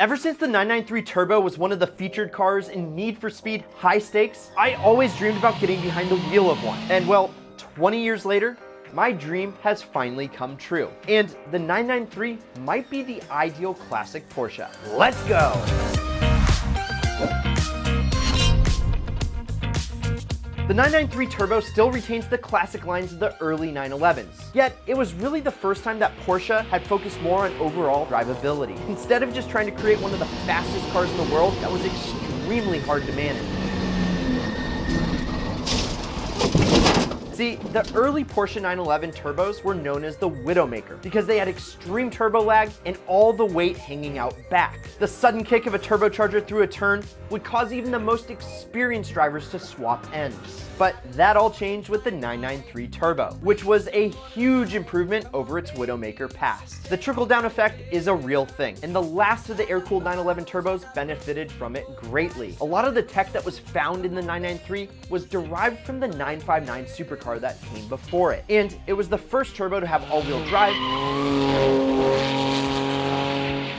Ever since the 993 Turbo was one of the featured cars in Need for Speed High Stakes, I always dreamed about getting behind the wheel of one. And well, 20 years later, my dream has finally come true. And the 993 might be the ideal classic Porsche. Let's go! The 993 Turbo still retains the classic lines of the early 911s. Yet, it was really the first time that Porsche had focused more on overall drivability. Instead of just trying to create one of the fastest cars in the world that was extremely hard to manage. See, the early Porsche 911 turbos were known as the Widowmaker because they had extreme turbo lag and all the weight hanging out back. The sudden kick of a turbocharger through a turn would cause even the most experienced drivers to swap ends. But that all changed with the 993 Turbo, which was a huge improvement over its Widowmaker past. The trickle-down effect is a real thing, and the last of the air-cooled 911 turbos benefited from it greatly. A lot of the tech that was found in the 993 was derived from the 959 supercar that came before it, and it was the first turbo to have all-wheel drive,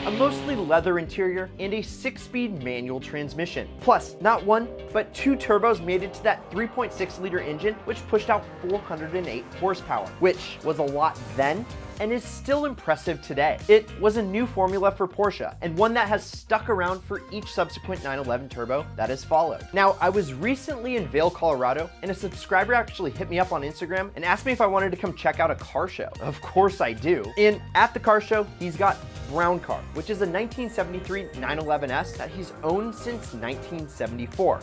a mostly leather interior, and a six-speed manual transmission. Plus, not one, but two turbos made it to that 3.6 liter engine, which pushed out 408 horsepower, which was a lot then, and is still impressive today. It was a new formula for Porsche, and one that has stuck around for each subsequent 911 Turbo that has followed. Now, I was recently in Vail, Colorado, and a subscriber actually hit me up on Instagram and asked me if I wanted to come check out a car show. Of course I do. And at the car show, he's got Brown Car, which is a 1973 911S that he's owned since 1974.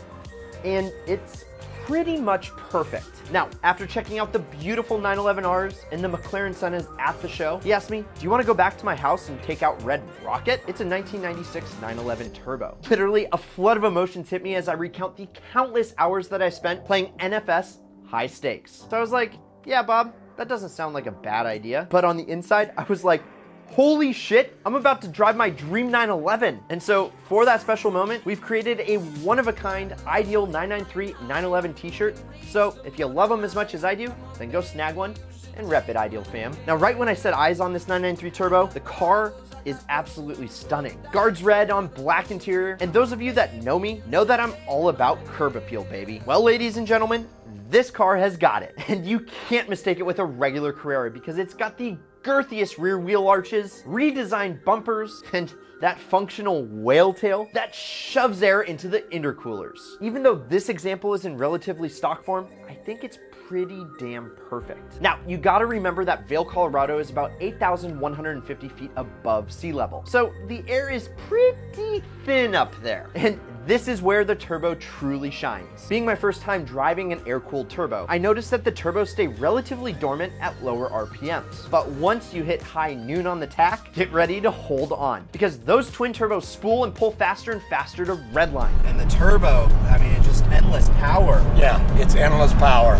And it's pretty much perfect. Now, after checking out the beautiful 911Rs and the McLaren Sennas at the show, he asked me, do you want to go back to my house and take out Red Rocket? It's a 1996 911 Turbo. Literally, a flood of emotions hit me as I recount the countless hours that I spent playing NFS high stakes. So I was like, yeah, Bob, that doesn't sound like a bad idea. But on the inside, I was like, holy shit, I'm about to drive my Dream 911. And so for that special moment, we've created a one-of-a-kind ideal 993 911 t-shirt. So if you love them as much as I do, then go snag one and rep it, Ideal fam. Now, right when I set eyes on this 993 Turbo, the car is absolutely stunning. Guards red on black interior, and those of you that know me know that I'm all about curb appeal, baby. Well, ladies and gentlemen, this car has got it, and you can't mistake it with a regular Carrera because it's got the girthiest rear wheel arches, redesigned bumpers, and that functional whale tail that shoves air into the intercoolers. Even though this example is in relatively stock form, I think it's pretty damn perfect. Now, you gotta remember that Vail, Colorado is about 8,150 feet above sea level. So the air is pretty thin up there. And this is where the turbo truly shines. Being my first time driving an air-cooled turbo, I noticed that the turbos stay relatively dormant at lower RPMs. But once you hit high noon on the tach, get ready to hold on because those twin turbos spool and pull faster and faster to redline. And the turbo, I mean, it's just endless power. Yeah, it's endless power.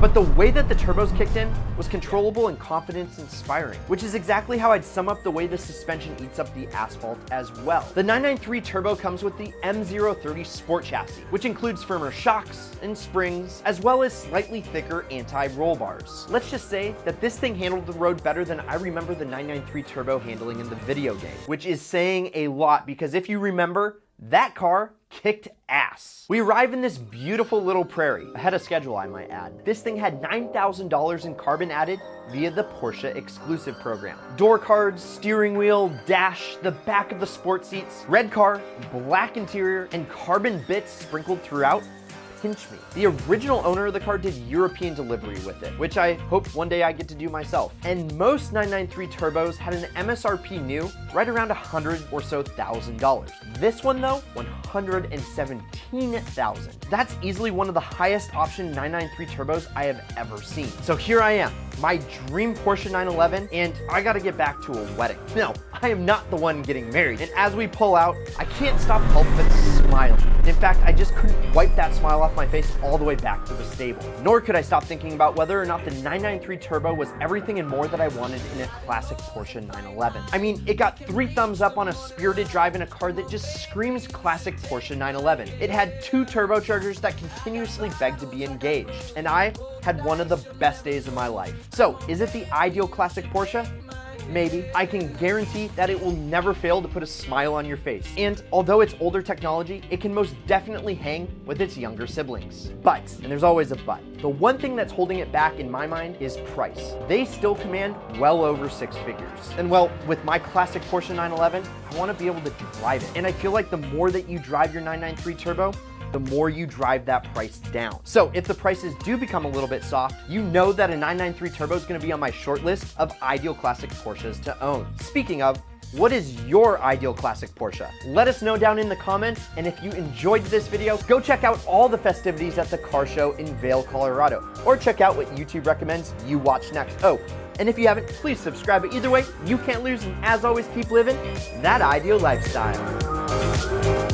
But the way that the turbos kicked in was controllable and confidence inspiring, which is exactly how I'd sum up the way the suspension eats up the asphalt as well. The 993 Turbo comes with the M030 Sport chassis, which includes firmer shocks and springs, as well as slightly thicker anti-roll bars. Let's just say that this thing handled the road better than I remember the 993 Turbo handling in the video game, which is saying a lot because if you remember, that car kicked ass. We arrive in this beautiful little prairie, ahead of schedule I might add. This thing had $9,000 in carbon added via the Porsche exclusive program. Door cards, steering wheel, dash, the back of the sport seats, red car, black interior, and carbon bits sprinkled throughout pinch me. The original owner of the car did European delivery with it, which I hope one day I get to do myself. And most 993 turbos had an MSRP new right around a 100 or so thousand dollars. This one though, 117,000. That's easily one of the highest option 993 turbos I have ever seen. So here I am, my dream Porsche 911, and I gotta get back to a wedding. No, I am not the one getting married. And as we pull out, I can't stop help but smiling. In fact, I just couldn't wipe that smile off my face all the way back to the stable. Nor could I stop thinking about whether or not the 993 Turbo was everything and more that I wanted in a classic Porsche 911. I mean, it got three thumbs up on a spirited drive in a car that just screams classic Porsche 911. It had two turbochargers that continuously begged to be engaged. And I had one of the best days of my life. So, is it the ideal classic Porsche? Maybe, I can guarantee that it will never fail to put a smile on your face. And although it's older technology, it can most definitely hang with its younger siblings. But, and there's always a but, the one thing that's holding it back in my mind is price. They still command well over six figures. And well, with my classic Porsche 911, I wanna be able to drive it. And I feel like the more that you drive your 993 Turbo, the more you drive that price down. So if the prices do become a little bit soft, you know that a 993 Turbo is gonna be on my short list of ideal classic Porsches to own. Speaking of, what is your ideal classic Porsche? Let us know down in the comments, and if you enjoyed this video, go check out all the festivities at the car show in Vail, Colorado, or check out what YouTube recommends you watch next. Oh, and if you haven't, please subscribe. But either way, you can't lose, and as always, keep living that ideal lifestyle.